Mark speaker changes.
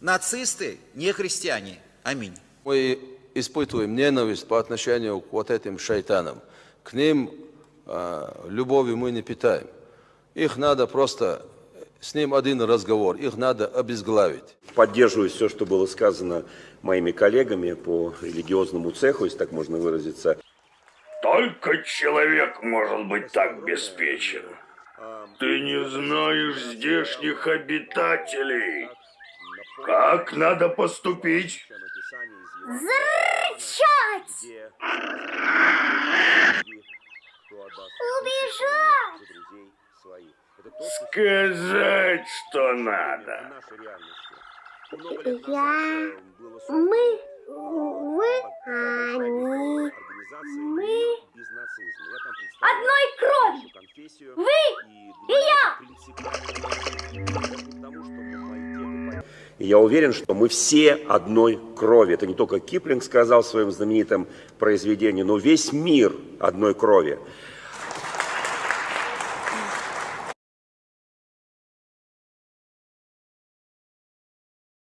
Speaker 1: Нацисты не христиане. Аминь.
Speaker 2: Мы испытываем ненависть по отношению к вот этим шайтанам. К ним э, любовью мы не питаем. Их надо просто, с ним один разговор, их надо обезглавить.
Speaker 3: Поддерживаю все, что было сказано моими коллегами по религиозному цеху, если так можно выразиться.
Speaker 4: Только человек может быть так беспечен. Ты не знаешь здешних обитателей. Как надо поступить?
Speaker 5: Зарычать! Убежать!
Speaker 4: Сказать, что надо.
Speaker 5: Я... Мы... Вы... Они... Мы... Одной крови! Вы и
Speaker 3: И я уверен, что мы все одной крови. Это не только Киплинг сказал в своем знаменитом произведении, но весь мир одной крови.